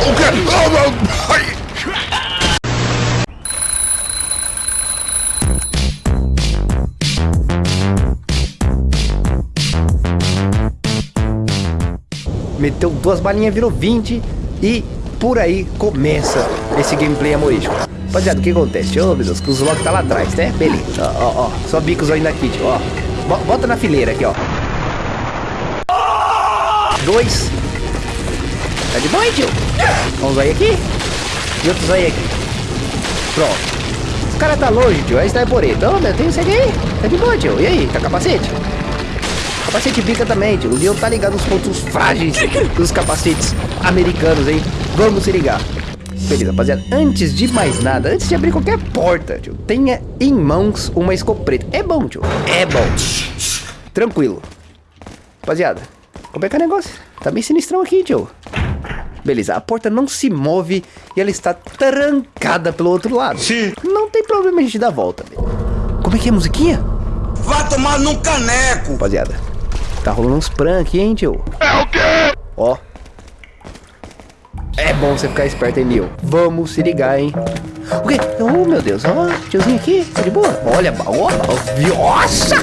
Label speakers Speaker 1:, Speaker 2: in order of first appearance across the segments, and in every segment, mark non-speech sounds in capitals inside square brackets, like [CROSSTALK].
Speaker 1: O quê? Ah, não. Ai.
Speaker 2: Meteu duas balinhas, virou 20 e por aí começa esse gameplay amorístico. Rapaziada, o que acontece? Ô, meu Deus, que o Zlok tá lá atrás, né? Beleza. Ó, ó, ó. Só bicos ainda aqui. Ó. Bo- Bota na fileira aqui, ó. Dois. Tá de boa, hein, tio? Vamos aí aqui. E outros aí aqui. Pronto. Os cara tá longe, tio. Aí está por ele. Ô, meu, tem isso aqui. Tá de boa, tio. E aí, tá capacete? Capacete bica também, tio. O Leon tá ligado nos pontos frágeis dos capacetes americanos, hein? Vamos se ligar. Beleza, rapaziada. Antes de mais nada, antes de abrir qualquer porta, tio, tenha em mãos uma escopeta. É bom, tio. É bom. Tranquilo. Rapaziada, como é que é o negócio? Tá bem sinistrão aqui, tio. Beleza, a porta não se move e ela está trancada pelo outro lado.
Speaker 1: Sim.
Speaker 2: Não tem problema a gente dar a volta. Como é que é a musiquinha?
Speaker 3: Vai tomar num caneco!
Speaker 2: Rapaziada, tá rolando uns prank hein, tio?
Speaker 1: É o quê?
Speaker 2: Ó. É bom você ficar esperto, hein, Neil? Vamos se ligar, hein? O quê? Oh, meu Deus. Ó, tiozinho aqui. Tá de boa? Olha, ó, ó. Nossa!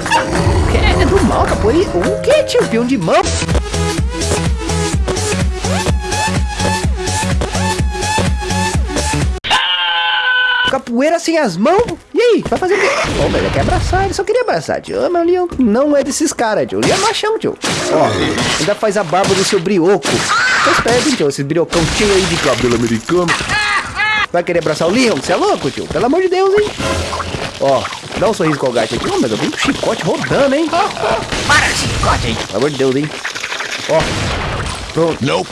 Speaker 2: É, [LAUGHS] é do mal, capoeira. O quê, tio? Peão de mão? Capoeira sem as mãos? E aí, vai fazer o quê? Ô, mas ele quer abraçar, ele só queria abraçar, tio. Mas o Leon não é desses caras, tio. O Leon é machão, tio. Ó, ainda faz a barba do seu brioco. Esperto, hein, tio, esse briocão cheio aí de cabelo americano. Vai querer abraçar o Leon? Você é louco, tio? Pelo amor de Deus, hein? Ó, dá um sorriso colgate aqui. Ô, mas eu vim com o chicote rodando, hein? Para esse chicote aí. Pelo amor de Deus, hein? Ó, pronto.
Speaker 1: Nope.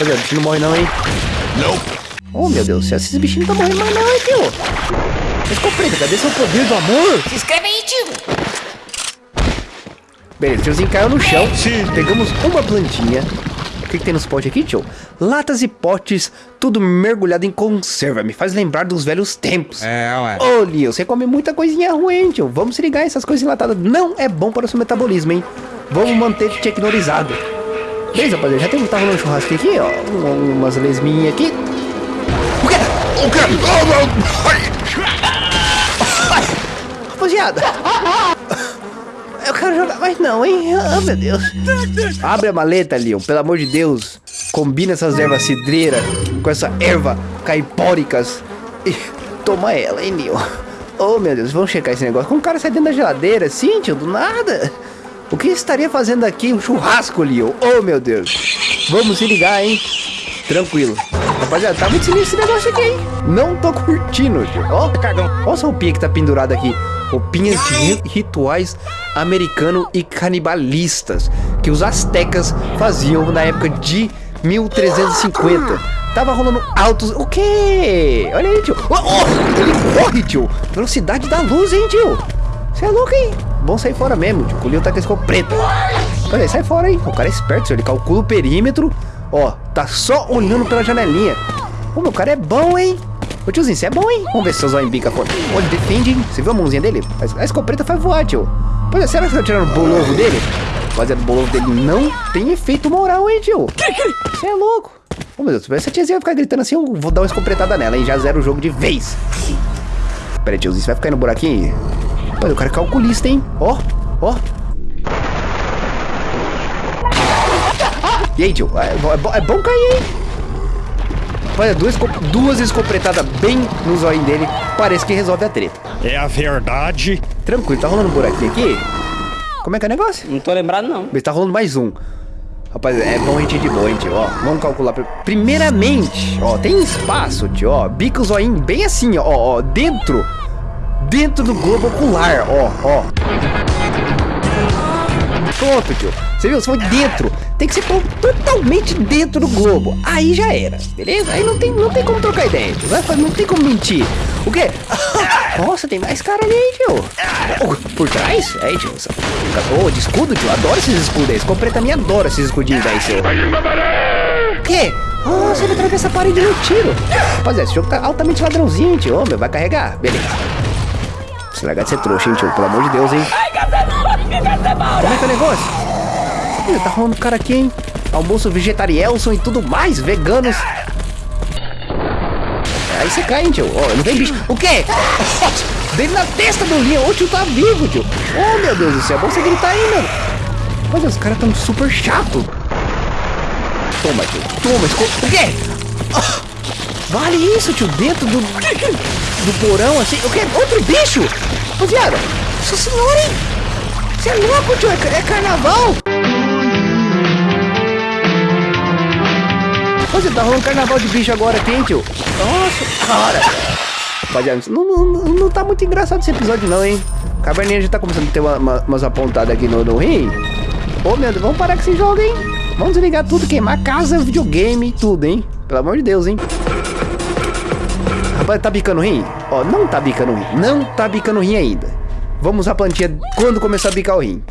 Speaker 2: Cadê? O bichinho não morre não, hein?
Speaker 1: Nope.
Speaker 2: Oh, meu Deus, esses bichinhos não estão morrendo mais não, hein, tio? Escopeta, cadê seu poder do amor?
Speaker 4: Se inscreve aí, tio.
Speaker 2: Beleza, o tiozinho caiu no chão.
Speaker 1: Sim.
Speaker 2: Pegamos uma plantinha. O que, que tem nos potes aqui, tio? Latas e potes, tudo mergulhado em conserva. Me faz lembrar dos velhos tempos.
Speaker 1: É, ué.
Speaker 2: Ô, Lio, você come muita coisinha ruim, hein, tio. Vamos se ligar, essas coisas enlatadas não é bom para o seu metabolismo, hein? Vamos manter tecnorizado. Beleza, rapaziada, já temos, tá rolando um churrasco aqui, ó. Um- umas lesminhas aqui. O quê?
Speaker 1: Ai.
Speaker 2: Rapaziada! Eu quero jogar mais não, hein? Ah, meu Deus. Abre a maleta, Leon, pelo amor de Deus. Combina essas ervas cidreira com essa erva caipóricas e toma ela, hein, Leon? Oh, meu Deus, vamos checar esse negócio. Como o cara sai dentro da geladeira, assim, tio, do nada. O que estaria fazendo aqui? Um churrasco, Leon. Oh, meu Deus. Vamos se ligar, hein? Tranquilo. Rapaziada, tá muito sinistro esse negócio aqui, hein? Não tô curtindo, tio. Ó, cagão. Olha essa roupinha que tá pendurada aqui. Roupinhas de ri- rituais americano e canibalistas que os astecas faziam na época de 1350. Tava rolando altos. O quê? Olha aí, tio. Oh, oh, ele corre, tio. Velocidade da luz, hein, tio? Você é louco, hein? Bom sair fora mesmo, tio. O Leo tá com esse preto. Olha aí, sai fora, hein? O cara é esperto, tio. Ele calcula o perímetro. Ó, tá só olhando pela janelinha. Ô, meu cara é bom, hein? Ô, tiozinho, você é bom, hein? Vamos ver se seu zóio bica fora. Ô, ele defende, hein? Você viu a mãozinha dele? A- escopeta faz voar, tio. Pois é, será que tá tirando o bolovo dele? Rapaziada, o bolovo dele não tem efeito moral, hein, tio? Você é louco. Ô, meu Deus, se essa tiazinha vai ficar gritando assim, eu vou dar uma escopetada nela, hein? Já zero o jogo de vez. Pera aí, tiozinho, você vai ficar aí no buraquinho? Rapaz, o cara é calculista, hein? Ó, ó. E aí, tio? É, é é bom cair, hein? Olha, duas, duas escopetadas bem no zóio dele. Parece que resolve a treta.
Speaker 5: É a verdade.
Speaker 2: Tranquilo, tá rolando um buraquinho aqui? Como é que é o negócio?
Speaker 6: Não tô lembrado, não.
Speaker 2: Mas tá rolando mais um. Rapaz, é bom a gente ir de boa, hein, tio? Ó, vamos calcular. pri- Primeiramente, ó, tem espaço, tio, ó. Bico zoinho bem assim, ó, ó, dentro. Dentro do globo ocular, ó, ó. Pronto, tio. Você viu? Você foi dentro. Tem que ser to- totalmente dentro do globo. Aí já era, beleza? Aí não tem, não tem como trocar ideia, tio. Não tem como mentir. O quê? [LAUGHS] Nossa, tem mais cara ali, tio. Oh, por trás? Aí, tio. Ô, de escudo, tio. Adoro esses escudos aí. Esse compreta minha adora esses escudinhos aí, seu. O quê? Nossa, ele atravessa a parede no tiro. Rapaziada, esse jogo tá altamente ladrãozinho, tio. Meu, vai carregar. Beleza. Se largar de ser trouxa, hein, tio. Pelo amor de Deus, hein. Como é que é o negócio? Ih, tá rolando cara aqui, hein? Almoço vegetarielson e tudo mais, veganos. Aí você cai, hein, tio. Ó, não vem bicho. O quê? Oh, [LAUGHS] dele na testa do Leon. O tio tá vivo, tio. Oh, meu Deus do céu. É bom você gritar aí, mano. Olha, os caras tão super chato. Toma, tio. Toma, esco... O quê? Oh, vale isso, tio. Dentro do... Do porão, assim. O quê? Outro bicho? Rapaziada. Nossa senhora, hein? Você é louco, tio. É, é carnaval. Você tá rolando carnaval de bicho agora aqui, tio? Nossa, cara. Rapaziada, não, não, não tá muito engraçado esse episódio não, hein? Caverninha já tá começando a ter uma, uma, umas apontadas aqui no, no rim. Ô, Deus, vamos parar com esse jogo, hein? Vamos desligar tudo, queimar casa, videogame, tudo, hein? Pelo amor de Deus, hein? Rapaz, tá bicando rim? Ó, não tá bicando rim. Não tá bicando rim ainda. Vamos usar a plantinha quando começar a bicar o rim.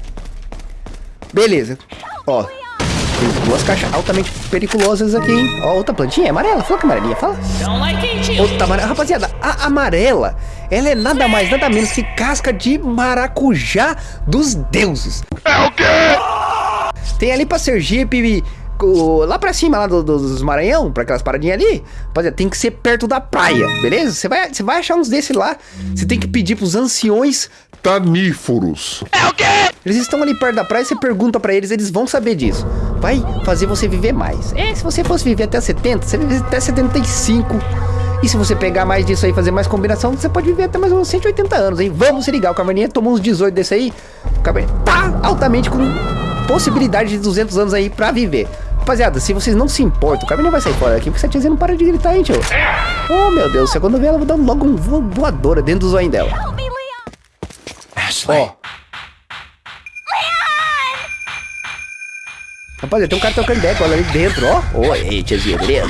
Speaker 2: Beleza. Ó, tem duas caixas altamente perigosas aqui, hein? Ó, outra plantinha, é amarela. Fala que amarelinha, fala. Outra amarela. Rapaziada, a amarela, ela é nada mais, nada menos que casca de maracujá dos deuses.
Speaker 1: É o quê?
Speaker 2: Tem ali pra Sergipe, lá pra cima, lá do, do, dos Maranhão, pra aquelas paradinhas ali, rapaziada, tem que ser perto da praia, beleza? Você vai, você vai achar uns desses lá, você tem que pedir pros anciões
Speaker 1: Taníforos.
Speaker 2: É o quê? Eles estão ali perto da praia, você pergunta pra eles, eles vão saber disso. Vai fazer você viver mais. É, se você fosse viver até 70, você vive até 75. E se você pegar mais disso aí e fazer mais combinação, você pode viver até mais uns 180 anos, hein? Vamos se ligar, o Caverninha tomou uns 18 desse aí. O Caverninha tá altamente com possibilidade de 200 anos aí pra viver. Rapaziada, se vocês não se importam, o Caverninha vai sair fora daqui, porque essa tiazinha não para de gritar, hein, tio? Oh, meu Deus, você quando vê ela, eu vou dar logo um voadora dentro do zoinho dela. Ó. Rapaziada, tem um cara tocando ela ali dentro, ó. Oi, tiazinha, beleza?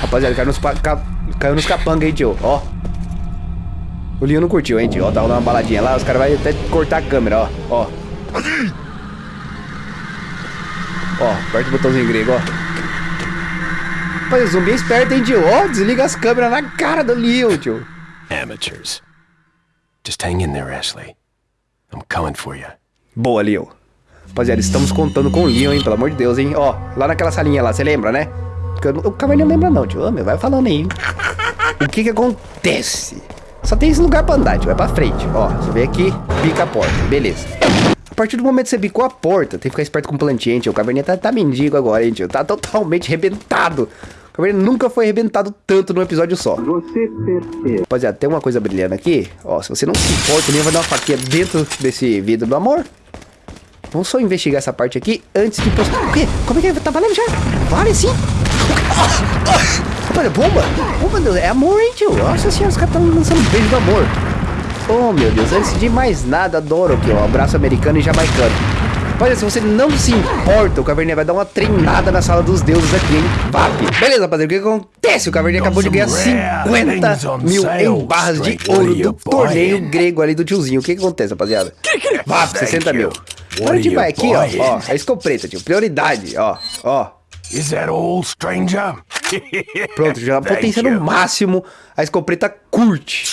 Speaker 2: Rapaziada, caiu nos, ca, caiu nos capanga, hein, tio, ó. O Leon não curtiu, hein, tio, ó. Tá rolando uma baladinha lá, os caras vão até cortar a câmera, ó, ó. Ó, aperta o botãozinho grego, ó. Rapaz, o zumbi é esperto, hein, tio, ó. Desliga as câmeras na cara do Leon, tio.
Speaker 5: Amateurs. Just hang in there, Ashley. I'm coming for you.
Speaker 2: Boa, Leon. Rapaziada, estamos contando com o Leon, hein? Pelo amor de Deus, hein? Ó, lá naquela salinha lá, você lembra, né? Eu, o Caverninha não lembra não, tio. Ô, meu, vai falando aí. O que que acontece? Só tem esse lugar pra andar, tio. Vai pra frente. Ó, você vem aqui, bica a porta. Beleza. A partir do momento que você bicou a porta, tem que ficar esperto com plantinha, hein, tio. O Caverninha tá, tá mendigo agora, hein, tio. Tá totalmente arrebentado. O Caverninha nunca foi arrebentado tanto num episódio só. Você certeza. Rapaziada, tem uma coisa brilhando aqui. Ó, se você não se importa, nem vai dar uma faquinha dentro desse vidro do amor. Vamos só investigar essa parte aqui antes de postar. O quê? Como é que é? Tá valendo já? Vale sim. Olha, bomba. Oh, meu Deus, é amor, hein, tio? Nossa senhora, os caras estão lançando beijo do amor. Oh, meu Deus, antes de mais nada, adoro aqui, ó. Abraço americano e jamaicano. Olha, se você não se importa, o Caverninha vai dar uma treinada na sala dos deuses aqui, hein? VAP. Beleza, rapaziada, o que acontece? O Caverninha acabou de ganhar 50 mil em barras de ouro do torneio grego ali do tiozinho. O que, que acontece, rapaziada? VAP, 60 mil. Agora a gente vai aqui, ó, ó, a escopeta, tio. Prioridade, ó, ó.
Speaker 5: Is that all, stranger?
Speaker 2: Pronto, já [LAUGHS] potência no máximo. A escopeta curte.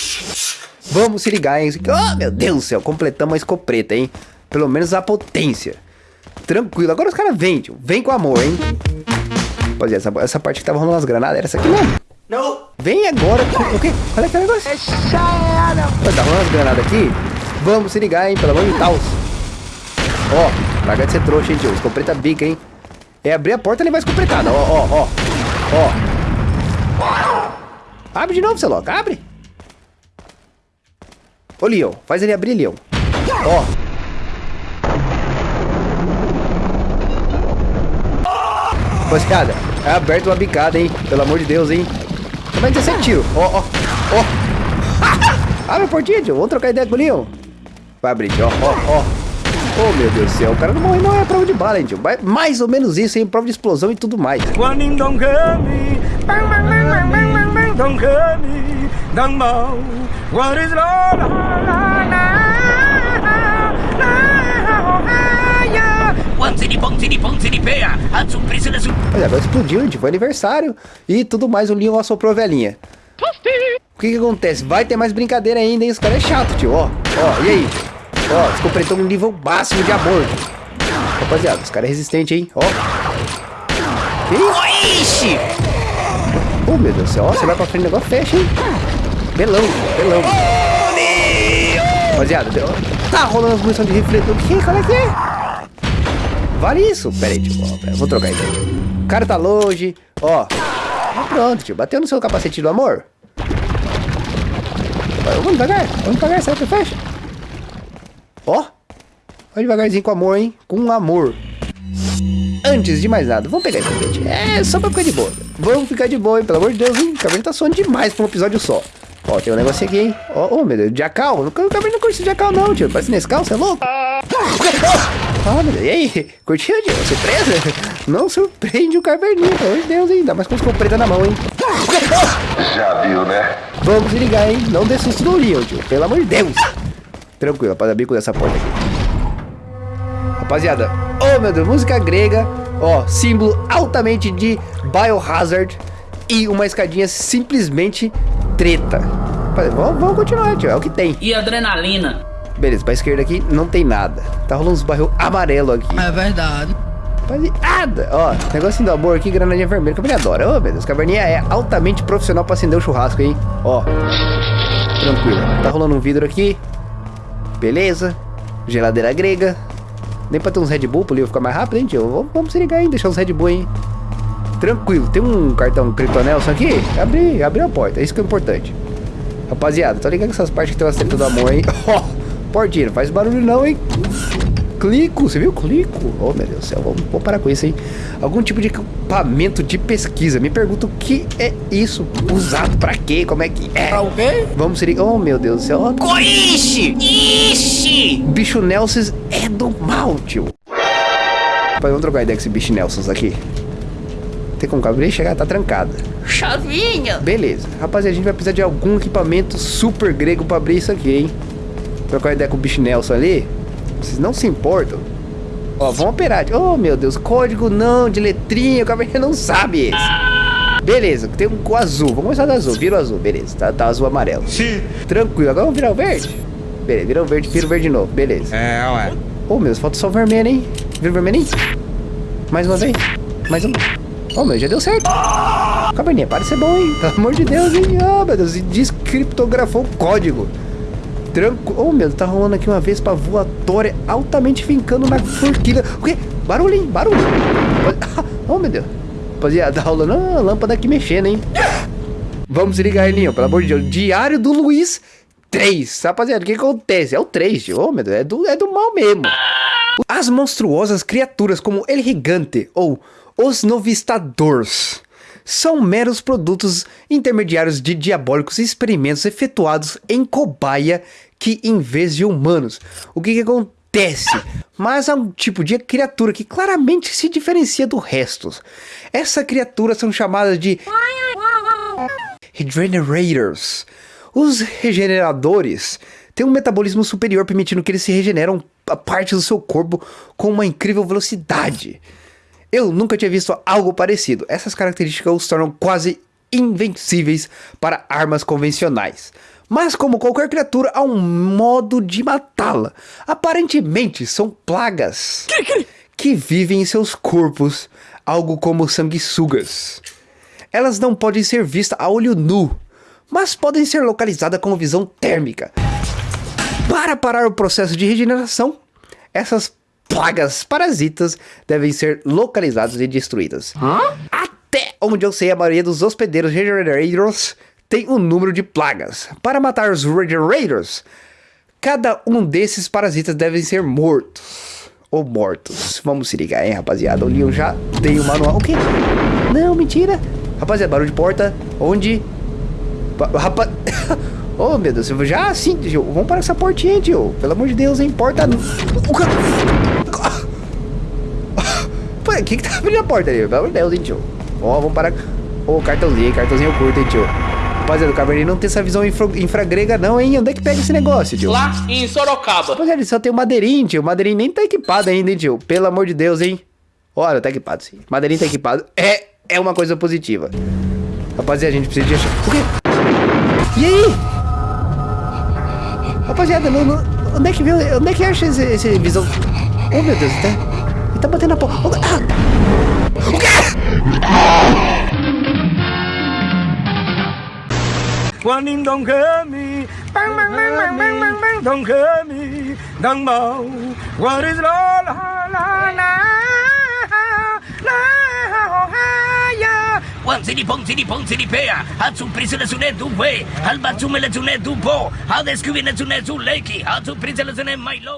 Speaker 2: Vamos se ligar, hein? Oh, meu Deus do céu, completamos a escopeta, hein? Pelo menos a potência. Tranquilo. Agora os caras vêm, tio. Vem com amor, hein? Rapaziada, essa, essa parte que tava rolando as granadas era essa aqui mesmo.
Speaker 3: Não.
Speaker 2: Vem agora com o quê? Olha aquele negócio. Vai tá rolando as granadas aqui? Vamos se ligar, hein? Pelo amor de Deus. Ó, larga de ser trouxa, hein, tio. Escopeta bica, hein? É abrir a porta e levar a escopetada. Ó, ó, ó. Ó. Abre de novo, seu louco. Abre. Ô, Leon. Faz ele abrir, Leon. Ó. Rapaziada, é aberto uma bicada, hein? Pelo amor de Deus, hein? Também 17 tiro. Ó, ó, ó. Abre a portinha, tio. Vamos trocar ideia com o Leon. Vai abrir. Ó, ó, ó. Oh, meu Deus do céu. O cara não morre, não é prova de bala, hein, tio. Mais ou menos isso, hein? Prova de explosão e tudo mais. Olha, agora explodiu, gente. Foi aniversário e tudo mais. O Leon assoprou a velhinha. O que que acontece? Vai ter mais brincadeira ainda, hein? Os caras é chato, tio. Ó, ó, e aí? Ó, descompletou um nível máximo de amor. Rapaziada, os caras é resistente, hein? Ó. Ixi! Oh, meu Deus do céu. Ó, você vai pra frente, o negócio fecha, hein? Belão, belão. Rapaziada, tá rolando as munição de refletor. O que? Qual é que é? Vale isso? Pera aí. Ó, pera, vou trocar tio. Cara tá longe. Ó. Ah, pronto, tio. Bateu no seu capacete do amor. Vamos devagar. Vamos devagar, que fecha. Ó. Vai devagarzinho com amor, hein? Com amor. Antes de mais nada, vamos pegar esse foguete. É, só pra ficar de boa. Vamos ficar de boa, hein? Pelo amor de Deus, hein? O cabelo tá suando demais pra um episódio só. Ó, tem um negócio aqui, hein? Ó, oh, meu Deus, Jacal. O cabelo não curte Jacal, não, tio. Parece Nescau, você é louco? Ah, meu Deus. E aí? Curtiu, tio? Surpresa? Não surpreende o caverninha, pelo amor de Deus, hein? Ainda mais com os preta na mão, hein?
Speaker 1: Já viu, né?
Speaker 2: Vamos se ligar, hein? Não dê susto no Leon, tio. Pelo amor de Deus. Tranquilo, rapaziada. Bico dessa porta aqui. Rapaziada, oh meu Deus, música grega. Ó, símbolo altamente de Biohazard. E uma escadinha simplesmente treta. Rapaziada, Vamos, vamos continuar, tio. É o que tem.
Speaker 6: E adrenalina.
Speaker 2: Beleza, pra esquerda aqui não tem nada. Tá rolando uns barril amarelo aqui.
Speaker 7: É verdade.
Speaker 2: Rapaziada, ó, negocinho do amor aqui, granadinha vermelha, que eu me adoro. Ô, meu Deus, caverninha é altamente profissional pra acender o churrasco, hein? Ó, tranquilo. Tá rolando um vidro aqui. Beleza. Geladeira grega. Nem pra ter uns Red Bull pro livro ficar mais rápido, hein, tio? Vamos, se ligar, hein? Deixar uns Red Bull, hein? Tranquilo. Tem um cartão Kryptonelson aqui? Abri, abri a porta. É isso que é importante. Rapaziada, tô ligado com essas partes que tem umas treta do amor, hein? [LAUGHS] Ó, portinha, não faz barulho não, hein? Clico, você viu? Clico. Oh, meu Deus do céu, vamos, vamos parar com isso, hein? Algum tipo de equipamento de pesquisa. Me pergunto o que é isso? Usado pra quê? Como é que é?
Speaker 7: Pra o quê?
Speaker 2: Vamos ser... Oh, meu Deus do céu. ó,
Speaker 4: Coixe! Ixi!
Speaker 2: Bicho Nelsons é do mal, tio. Pai, vamos trocar ideia com esse bicho Nelsons aqui. Tem como abrir e chegar? Tá trancada.
Speaker 4: Chavinha!
Speaker 2: Beleza. Rapaziada, a gente vai precisar de algum equipamento super grego pra abrir isso aqui, hein? Trocar ideia com o bicho Nelson ali. Vocês não se importam? Ó, vamos operar. Oh, meu Deus. Código não, de letrinha. O caverninha [LAUGHS] não sabe esse. Beleza, tem um com azul. Vamos começar do azul. Vira o azul, beleza. Tá, tá azul amarelo.
Speaker 3: Sim.
Speaker 2: Tranquilo. Agora vamos virar o verde? Beleza, vira o verde, vira o verde de novo. Beleza.
Speaker 3: É, ué.
Speaker 2: Oh, meu Deus, falta só o vermelho, hein? Vira o vermelho, hein? Mais uma vez. Mais um. Oh, meu, já deu certo. Cabernet, para de ser bom, hein? Pelo amor de Deus, hein? Oh, meu Deus, e descriptografou o código. Tranco. Oh, meu, tá rolando aqui uma vez pra voatória altamente fincando na forquilha. O quê? Barulho, hein? Barulho. Oh, [LAUGHS] meu Deus. Rapaziada, tá rolando uma lâmpada aqui mexendo, hein? Vamos ligar, Elinho, pelo amor de Deus. Diário do Luiz 3. Rapaziada, o que acontece? É o 3, tio. Oh, meu Deus, é do, é do mal mesmo. As monstruosas criaturas como El Gigante ou os Novistadores são meros produtos intermediários de diabólicos experimentos efetuados em cobaia que em vez de humanos. O que, que acontece? Mas há um tipo de criatura que claramente se diferencia do resto. Essa criatura são chamadas de Regenerators. Os regeneradores têm um metabolismo superior, permitindo que eles se regeneram a parte do seu corpo com uma incrível velocidade. Eu nunca tinha visto algo parecido. Essas características os tornam quase invencíveis para armas convencionais. Mas como qualquer criatura, há um modo de matá-la. Aparentemente são plagas que vivem em seus corpos, algo como sanguessugas. Elas não podem ser vistas a olho nu, mas podem ser localizadas com visão térmica. Para parar o processo de regeneração, essas plagas parasitas devem ser localizadas e destruídas. Até onde eu sei, a maioria dos hospedeiros regenerators tem um número de plagas. Para matar os regenerators, cada um desses parasitas devem ser mortos. Ou mortos. Vamos se ligar, hein, rapaziada. O Leon já tem o manual. O quê? Não, mentira. Rapaziada, barulho de porta. Onde? Rapaz. [COUGHS] Oh, meu Deus, eu já assim, tio. Vamos parar essa portinha, tio. Pelo amor de Deus, hein? Porta. O cara. [COUGHS] [COUGHS] Pô, que tá abrindo a porta ali? Pelo amor de Deus, hein, tio. Ó, vamos parar. Ô, cartãozinho, hein? cartãozinho curto, hein, tio. Rapaziada, o Cabernet não tem essa visão infra, infragrega, não, hein? Onde é que pega esse negócio, tio?
Speaker 6: Lá em Sorocaba.
Speaker 2: Rapaziada, ele só tem o madeirinho, tio. O madeirinho nem tá equipado ainda, hein, tio. Pelo amor de Deus, hein? Olha, tá equipado, sim. Madeirinho tá equipado. É, é uma coisa positiva. Rapaziada, a gente precisa de achar... O quê? E aí? Rapaziada, não, não- onde é que viu? Onde é que acha esse, esse visão? Oh, meu Deus, ele tá, ele tá batendo na porta. Oh, ah! O quê?
Speaker 7: 欢迎同学们，帮帮帮帮帮帮帮同学们，帮忙，我的啦啦啦啦
Speaker 4: 啦啊呀！往这里碰，这里碰，这里拍啊！他从平时的从那度飞，他把出门的从那度跑，他在水里的从那度来去，他从平时的从那迈路。